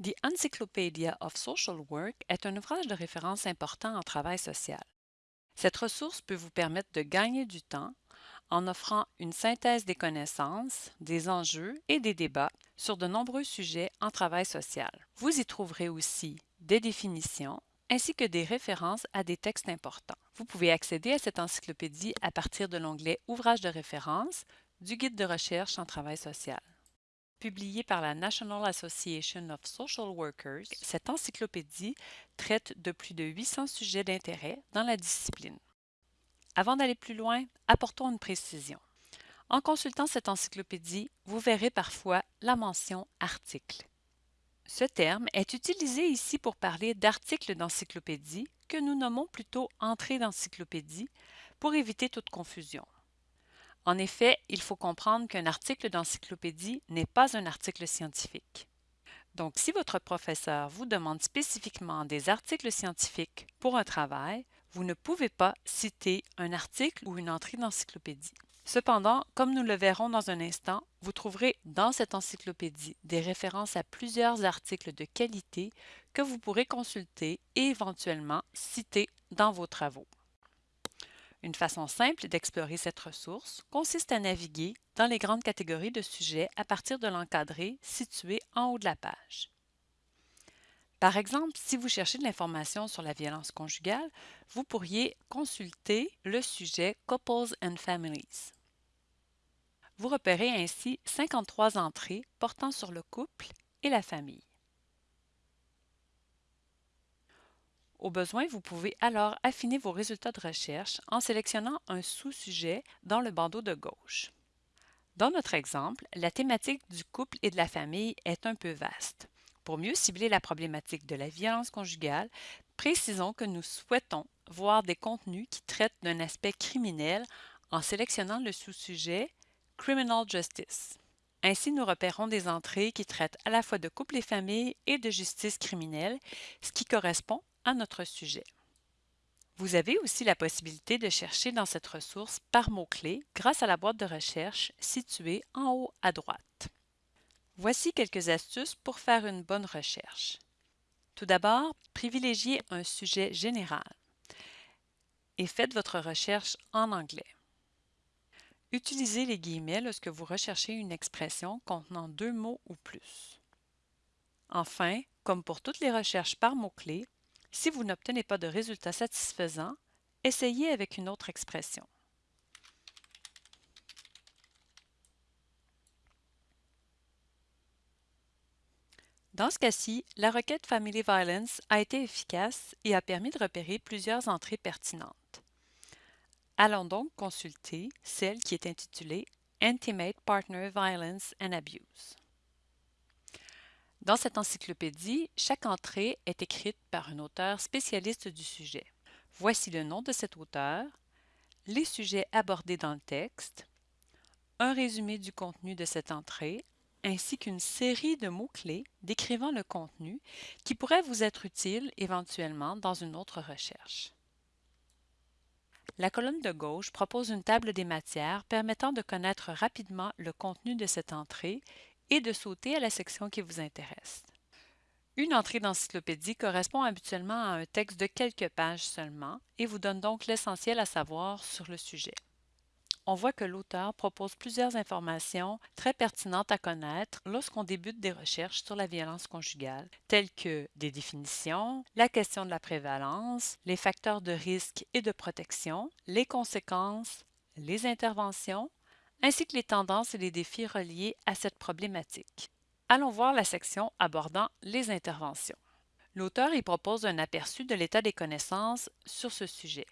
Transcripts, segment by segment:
The Encyclopedia of Social Work est un ouvrage de référence important en travail social. Cette ressource peut vous permettre de gagner du temps en offrant une synthèse des connaissances, des enjeux et des débats sur de nombreux sujets en travail social. Vous y trouverez aussi des définitions ainsi que des références à des textes importants. Vous pouvez accéder à cette encyclopédie à partir de l'onglet Ouvrages de référence du guide de recherche en travail social. Publiée par la National Association of Social Workers, cette encyclopédie traite de plus de 800 sujets d'intérêt dans la discipline. Avant d'aller plus loin, apportons une précision. En consultant cette encyclopédie, vous verrez parfois la mention article. Ce terme est utilisé ici pour parler d'articles d'encyclopédie que nous nommons plutôt entrée d'encyclopédie pour éviter toute confusion. En effet, il faut comprendre qu'un article d'encyclopédie n'est pas un article scientifique. Donc, si votre professeur vous demande spécifiquement des articles scientifiques pour un travail, vous ne pouvez pas citer un article ou une entrée d'encyclopédie. Cependant, comme nous le verrons dans un instant, vous trouverez dans cette encyclopédie des références à plusieurs articles de qualité que vous pourrez consulter et éventuellement citer dans vos travaux. Une façon simple d'explorer cette ressource consiste à naviguer dans les grandes catégories de sujets à partir de l'encadré situé en haut de la page. Par exemple, si vous cherchez de l'information sur la violence conjugale, vous pourriez consulter le sujet Couples and Families. Vous repérez ainsi 53 entrées portant sur le couple et la famille. Au besoin, vous pouvez alors affiner vos résultats de recherche en sélectionnant un sous-sujet dans le bandeau de gauche. Dans notre exemple, la thématique du couple et de la famille est un peu vaste. Pour mieux cibler la problématique de la violence conjugale, précisons que nous souhaitons voir des contenus qui traitent d'un aspect criminel en sélectionnant le sous-sujet Criminal Justice. Ainsi, nous repérons des entrées qui traitent à la fois de couple et famille et de justice criminelle, ce qui correspond notre sujet. Vous avez aussi la possibilité de chercher dans cette ressource par mots-clés grâce à la boîte de recherche située en haut à droite. Voici quelques astuces pour faire une bonne recherche. Tout d'abord, privilégiez un sujet général et faites votre recherche en anglais. Utilisez les guillemets lorsque vous recherchez une expression contenant deux mots ou plus. Enfin, comme pour toutes les recherches par mots-clés, si vous n'obtenez pas de résultat satisfaisant, essayez avec une autre expression. Dans ce cas-ci, la requête Family Violence a été efficace et a permis de repérer plusieurs entrées pertinentes. Allons donc consulter celle qui est intitulée Intimate Partner Violence and Abuse. Dans cette encyclopédie, chaque entrée est écrite par un auteur spécialiste du sujet. Voici le nom de cet auteur, les sujets abordés dans le texte, un résumé du contenu de cette entrée, ainsi qu'une série de mots-clés décrivant le contenu qui pourrait vous être utile éventuellement dans une autre recherche. La colonne de gauche propose une table des matières permettant de connaître rapidement le contenu de cette entrée et de sauter à la section qui vous intéresse. Une entrée d'encyclopédie correspond habituellement à un texte de quelques pages seulement et vous donne donc l'essentiel à savoir sur le sujet. On voit que l'auteur propose plusieurs informations très pertinentes à connaître lorsqu'on débute des recherches sur la violence conjugale, telles que des définitions, la question de la prévalence, les facteurs de risque et de protection, les conséquences, les interventions, ainsi que les tendances et les défis reliés à cette problématique. Allons voir la section abordant les interventions. L'auteur y propose un aperçu de l'état des connaissances sur ce sujet.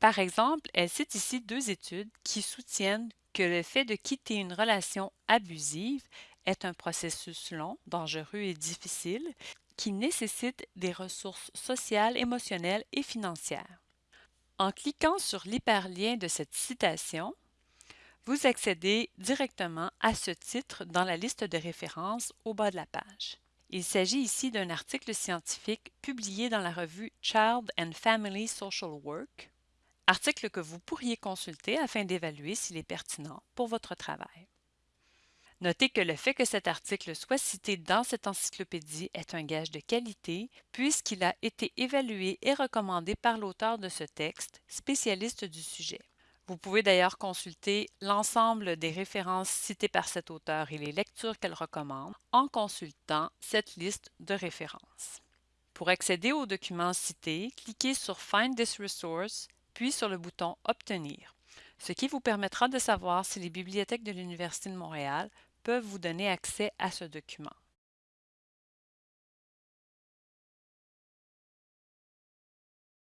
Par exemple, elle cite ici deux études qui soutiennent que le fait de quitter une relation abusive est un processus long, dangereux et difficile qui nécessite des ressources sociales, émotionnelles et financières. En cliquant sur l'hyperlien de cette citation, vous accédez directement à ce titre dans la liste de références au bas de la page. Il s'agit ici d'un article scientifique publié dans la revue Child and Family Social Work, article que vous pourriez consulter afin d'évaluer s'il est pertinent pour votre travail. Notez que le fait que cet article soit cité dans cette encyclopédie est un gage de qualité puisqu'il a été évalué et recommandé par l'auteur de ce texte, spécialiste du sujet. Vous pouvez d'ailleurs consulter l'ensemble des références citées par cet auteur et les lectures qu'elle recommande en consultant cette liste de références. Pour accéder aux documents cités, cliquez sur Find this resource, puis sur le bouton Obtenir, ce qui vous permettra de savoir si les bibliothèques de l'Université de Montréal peuvent vous donner accès à ce document.